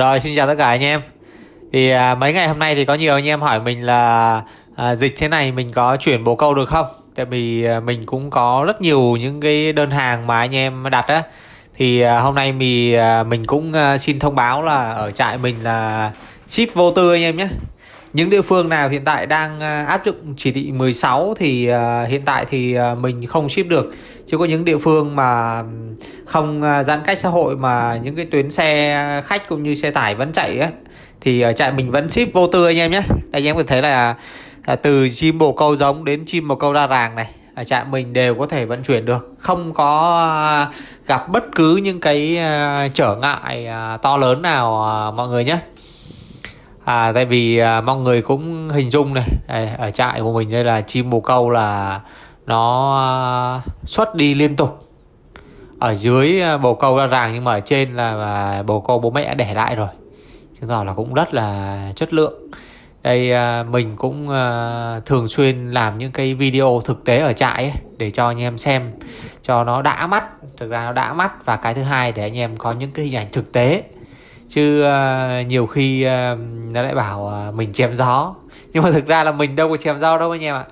Rồi xin chào tất cả anh em. Thì à, mấy ngày hôm nay thì có nhiều anh em hỏi mình là à, Dịch thế này mình có chuyển bồ câu được không? Tại vì à, mình cũng có rất nhiều những cái đơn hàng mà anh em đặt á. Thì à, hôm nay mình, à, mình cũng à, xin thông báo là ở trại mình là ship vô tư anh em nhé những địa phương nào hiện tại đang ờ, áp dụng chỉ thị 16 thì ờ, hiện tại thì ờ, mình không ship được. Chứ có những địa phương mà không giãn cách xã hội mà những cái tuyến xe khách cũng như xe tải vẫn chạy ấy, thì ở trại mình vẫn ship vô tư anh em nhé. Anh em có thấy là à, từ chim bồ câu giống đến chim bồ câu đa ràng này ở trại mình đều có thể vận chuyển được. Không có gặp bất cứ những cái trở ngại à, to lớn nào mọi người nhé à, tại vì à, mọi người cũng hình dung này đây, ở trại của mình đây là chim bồ câu là nó à, xuất đi liên tục. Ở dưới à, bồ câu ra ràng nhưng mà ở trên là, là bồ câu bố mẹ đã để lại rồi. Chứng tỏ là cũng rất là chất lượng. Đây à, mình cũng à, thường xuyên làm những cái video thực tế ở trại ấy, để cho anh em xem cho nó đã mắt. Thực ra nó đã mắt và cái thứ hai để anh em có những cái hình ảnh thực tế chứ uh, nhiều khi uh, nó lại bảo uh, mình chém gió. Nhưng mà thực ra là mình đâu có chém gió đâu anh em ạ.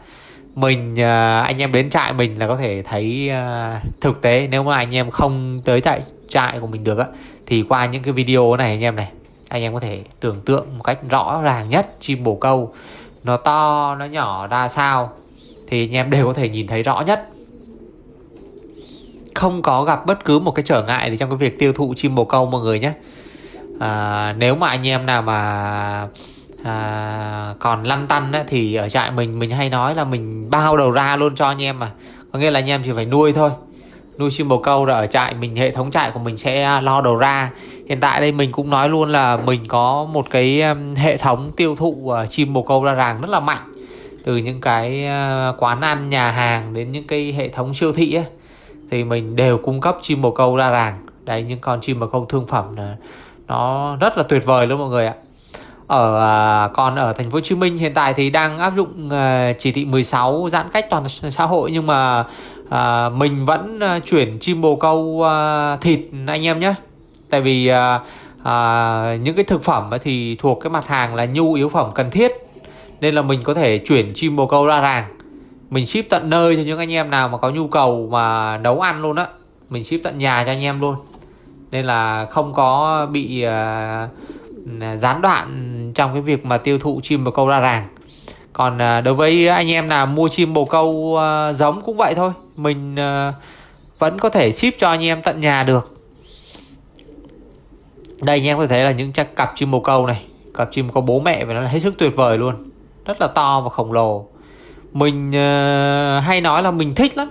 Mình uh, anh em đến trại mình là có thể thấy uh, thực tế. Nếu mà anh em không tới tại trại của mình được á thì qua những cái video này anh em này anh em có thể tưởng tượng một cách rõ ràng nhất. Chim bồ câu nó to nó nhỏ ra sao thì anh em đều có thể nhìn thấy rõ nhất. Không có gặp bất cứ một cái trở ngại gì trong cái việc tiêu thụ chim bồ câu mọi người nhé à, nếu mà anh em nào mà à, còn lăn tăn ấy, thì ở trại mình mình hay nói là mình bao đầu ra luôn cho anh em mà. Có nghĩa là anh em chỉ phải nuôi thôi. Nuôi chim bồ câu là ở trại mình hệ thống trại của mình sẽ lo đầu ra. Hiện tại đây mình cũng nói luôn là mình có một cái um, hệ thống tiêu thụ à, chim bồ câu ra ràng rất là mạnh. Từ những cái à, quán ăn nhà hàng đến những cái hệ thống siêu thị ấy, thì mình đều cung cấp chim bồ câu ra ràng. Đây những con chim bồ câu thương phẩm là nó rất là tuyệt vời luôn mọi người ạ. Ở à, còn ở thành phố Hồ Chí Minh hiện tại thì đang áp dụng à, chỉ thị 16 giãn cách toàn xã hội nhưng mà à, mình vẫn à, chuyển chim bồ câu thịt anh em nhé. Tại vì những cái thực phẩm thì thuộc cái mặt hàng là nhu yếu phẩm cần thiết nên là mình có thể chuyển chim bồ câu ra ràng. Mình ship tận nơi cho những anh em nào mà có nhu cầu mà nấu ăn luôn á. Mình ship tận nhà cho anh em luôn nên là không có bị uh, gián đoạn trong cái việc mà tiêu thụ chim bồ câu ra ràng. Còn uh, đối với anh em nào mua chim bồ câu uh, giống cũng vậy thôi. Mình uh, vẫn có thể ship cho anh em tận nhà được. Đây anh em có thể thấy là những cặp chim bồ câu này cặp chim có bố mẹ và nó là hết sức tuyệt vời luôn. Rất là to và khổng lồ. Mình uh, hay nói là mình thích lắm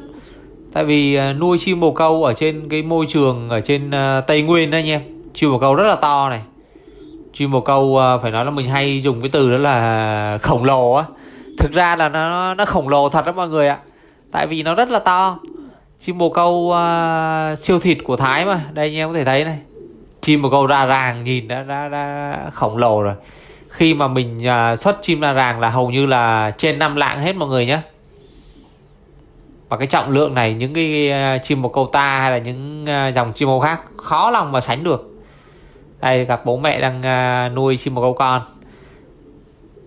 tại vì à, nuôi chim bồ câu ở trên cái môi trường ở trên à, tây nguyên đó anh em. Chim bồ câu rất là to này. Chim bồ câu à, phải nói là mình hay dùng cái từ đó là khổng lồ á. Thực ra là nó nó khổng lồ thật đó mọi người ạ. Tại vì nó rất là to. Chim bồ câu uh, siêu thịt của thái mà. Đây anh em có thể thấy này. Chim bồ câu ra ràng nhìn đã, đã, đã khổng lồ rồi. Khi mà mình uh, xuất chim ra ràng là hầu như là trên 5 lạng hết mọi người nhé và cái trọng lượng này, những cái ờ, chim bồ câu ta hay là những ờ, dòng chim bồ khác khó lòng mà sánh được. Đây, gặp bố mẹ đang ờ, nuôi chim bồ câu con.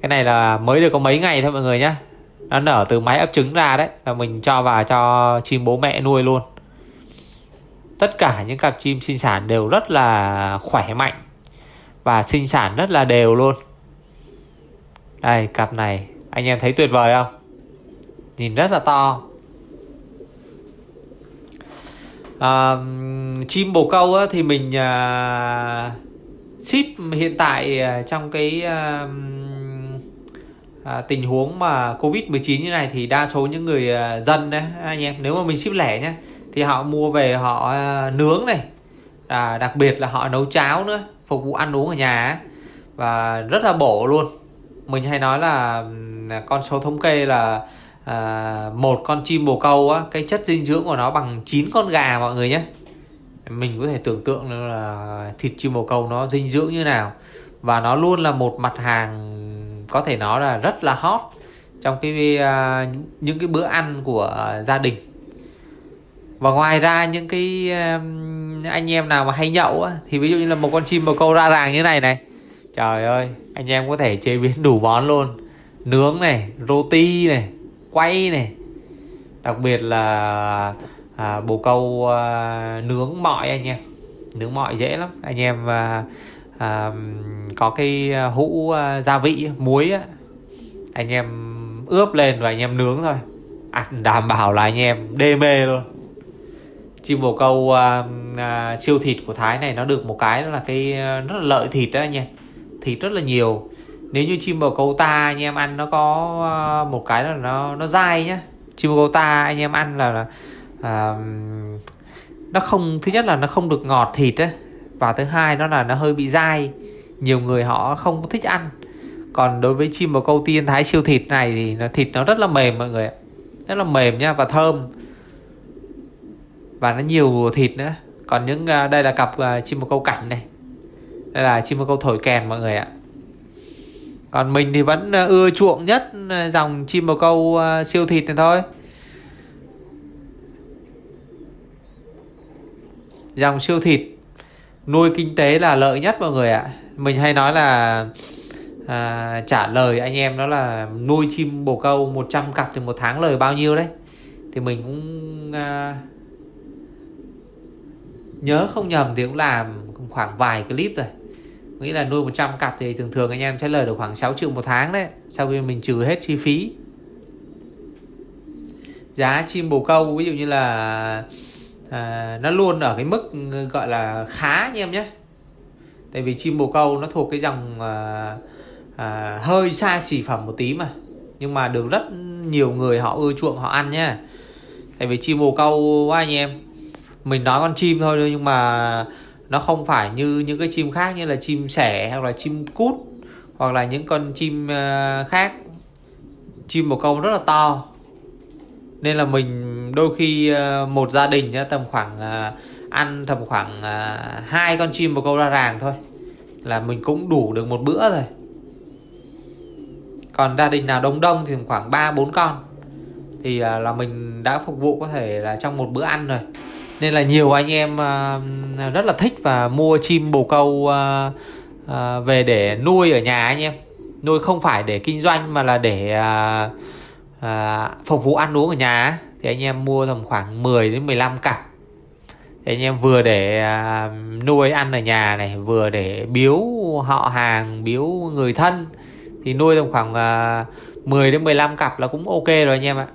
Cái này là mới được có mấy ngày thôi mọi người nhé nó nở từ máy ấp trứng ra đấy, là mình cho vào cho chim bố mẹ nuôi luôn. Tất cả những cặp chim sinh sản đều rất là khỏe mạnh và sinh sản rất là đều luôn. Đây, cặp này, anh em thấy tuyệt vời không? Nhìn rất là to. À, chim bồ câu á, thì mình à, ship hiện tại à, trong cái à, à, tình huống mà covid 19 như này thì đa số những người à, dân đấy anh em nếu mà mình ship lẻ nhé thì họ mua về họ à, nướng này. À, đặc biệt là họ nấu cháo nữa phục vụ ăn uống ở nhà và rất là bổ luôn. Mình hay nói là con số thống kê là à, một con chim bồ câu á cái chất dinh dưỡng của nó bằng 9 con gà mọi người nhé. Mình có thể tưởng tượng là thịt chim bồ câu nó dinh dưỡng như nào. Và nó luôn là một mặt hàng có thể nói là rất là hot trong cái uh, những cái bữa ăn của gia đình. Và ngoài ra những cái anh em nào mà hay nhậu á thì ví dụ như là một con chim bồ câu ra ràng như này này. Trời ơi anh em có thể chế biến đủ món luôn. Nướng này roti này quay này. Đặc biệt là à, bồ câu à, nướng mọi anh em. Nướng mọi dễ lắm. Anh em à, à, có cái hũ à, gia vị muối á anh em ướp lên và anh em nướng thôi. Ăn đảm bảo là anh em đê mê luôn. Chim bồ câu à, à, siêu thịt của Thái này nó được một cái là cái à, rất là lợi thịt đó anh em. Thịt rất là nhiều nếu như chim bồ câu ta anh em ăn nó có ờ, một cái là nó nó dai nhá. Chim bồ câu ta anh em ăn là, là à, nó không thứ nhất là nó không được ngọt thịt á. Và thứ hai nó là nó hơi bị dai. Nhiều người họ không thích ăn. Còn đối với chim bồ câu tiên thái siêu thịt này thì nó thịt nó rất là mềm mọi người ạ. Rất là mềm nha và thơm. Và nó nhiều thịt nữa. Còn những ờ, đây là cặp uh, chim bồ câu cảnh này. Đây là chim bồ câu thổi kèn mọi người ạ còn mình thì vẫn ờ, ưa chuộng nhất ờ, dòng chim bồ câu ờ, siêu thịt này thôi. Dòng siêu thịt nuôi kinh tế là lợi nhất mọi người ạ. Mình hay nói là à, trả lời anh em đó là nuôi chim bồ câu 100 cặp thì một tháng lời bao nhiêu đấy. Thì mình cũng à, nhớ không nhầm thì cũng làm khoảng vài clip rồi nghĩ là nuôi 100 cặp thì thường thường anh em sẽ lời được khoảng 6 triệu một tháng đấy sau khi mình trừ hết chi phí. Giá chim bồ câu ví dụ như là à, nó luôn ở cái mức ừ, gọi là khá anh em nhé. Tại vì chim bồ câu nó thuộc cái dòng à, à, hơi xa xỉ phẩm một tí mà. Nhưng mà được rất nhiều người họ ưa chuộng họ ăn nhá tại vì chim bồ câu quá anh em. Mình nói con chim thôi nhưng mà nó không phải như những cái chim khác như là chim sẻ hoặc là chim cút hoặc là những con chim ờ, khác. Chim bồ câu rất là to. Nên là mình đôi khi ờ, một gia đình tầm khoảng ờ, ăn tầm khoảng hai con chim bồ câu ra ràng thôi. Là mình cũng đủ được một bữa rồi. Còn gia đình nào đông đông thì khoảng 3 4 con. Thì là mình đã phục vụ có thể là trong một bữa ăn rồi nên là nhiều anh em à, rất là thích và mua chim bồ câu à, à, về để nuôi ở nhà anh em. Nuôi không phải để kinh doanh mà là để à, phục vụ ăn uống ở nhà thì anh em mua tầm khoảng 10 đến 15 cặp. Thì anh em vừa để uh, nuôi ăn ở nhà này vừa để biếu họ hàng biếu người thân thì nuôi tầm khoảng uh, 10 đến 15 cặp là cũng ok rồi anh em ạ.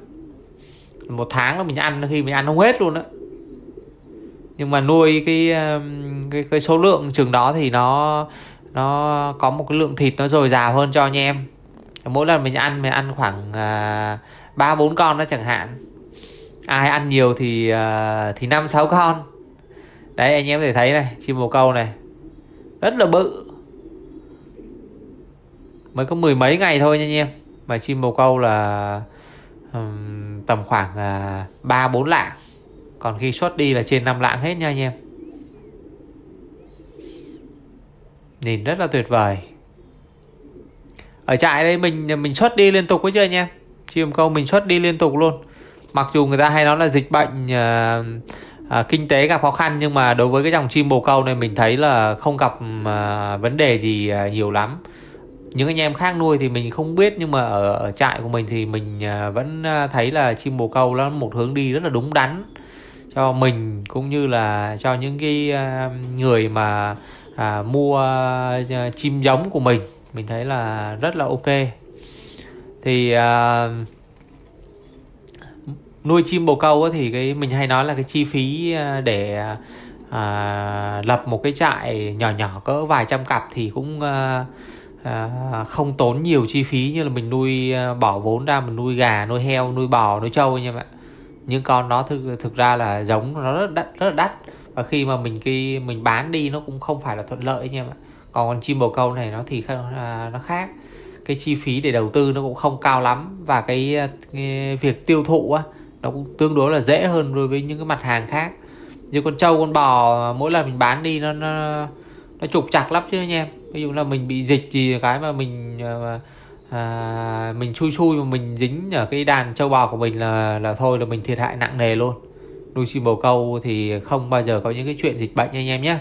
Một tháng là mình ăn khi mình ăn không hết luôn á nhưng mà nuôi cái um, cái, cái số lượng chừng đó thì nó nó có một cái lượng thịt nó dồi dào hơn cho anh em. Mỗi lần mình ăn mình ăn khoảng à, ba uh, bốn con đó chẳng hạn. Ai ăn nhiều thì uh, thì năm sáu con. Đấy anh em có thể thấy này chim bồ câu này. Rất là bự. Mới có mười mấy ngày thôi nha anh em. Mà chim bồ câu là um, tầm khoảng à, ba uh, bốn lạng còn khi xuất đi là trên 5 lạng hết nha anh em. Nhìn rất là tuyệt vời. Ở trại đây mình mình xuất đi liên tục với chưa anh em. Chim câu mình xuất đi liên tục luôn. Mặc dù người ta hay nói là dịch bệnh uh, uh, kinh tế gặp khó khăn nhưng mà đối với cái dòng chim bồ câu này mình thấy là không gặp uh, vấn đề gì uh, nhiều lắm. Những anh em khác nuôi thì mình không biết nhưng mà ở, ở trại của mình thì mình uh, vẫn thấy là chim bồ câu nó một hướng đi rất là đúng đắn cho mình cũng như là cho những cái à, người mà à, mua à, à, chim giống của mình. Mình thấy là rất là ok. Thì à, nuôi chim bồ câu thì cái mình hay nói là cái chi phí để à, lập một cái trại nhỏ nhỏ cỡ vài trăm cặp thì cũng à, à, không tốn nhiều chi phí như là mình nuôi bỏ vốn ra mình nuôi gà nuôi heo nuôi bò nuôi trâu nha bạn những con nó thực thực ra là giống nó rất đắt rất là đắt. Và khi mà mình khi mình bán đi nó cũng không phải là thuận lợi nha ạ. Còn con chim bồ câu này nó thì à, nó khác. Cái chi phí để đầu tư nó cũng không cao lắm. Và cái, à, cái việc tiêu thụ á nó cũng tương đối là dễ hơn đối với những cái mặt hàng khác. Như con trâu con bò mỗi lần mình bán đi nó nó nó trục chặt lắm chứ anh em. Ví dụ là mình bị dịch gì cái mà mình mà à, mình chui chui mà mình dính ở cái đàn châu bò của mình là là thôi là mình thiệt hại nặng nề luôn. Nuôi chim bồ câu thì không bao giờ có những cái chuyện dịch bệnh anh em nhé.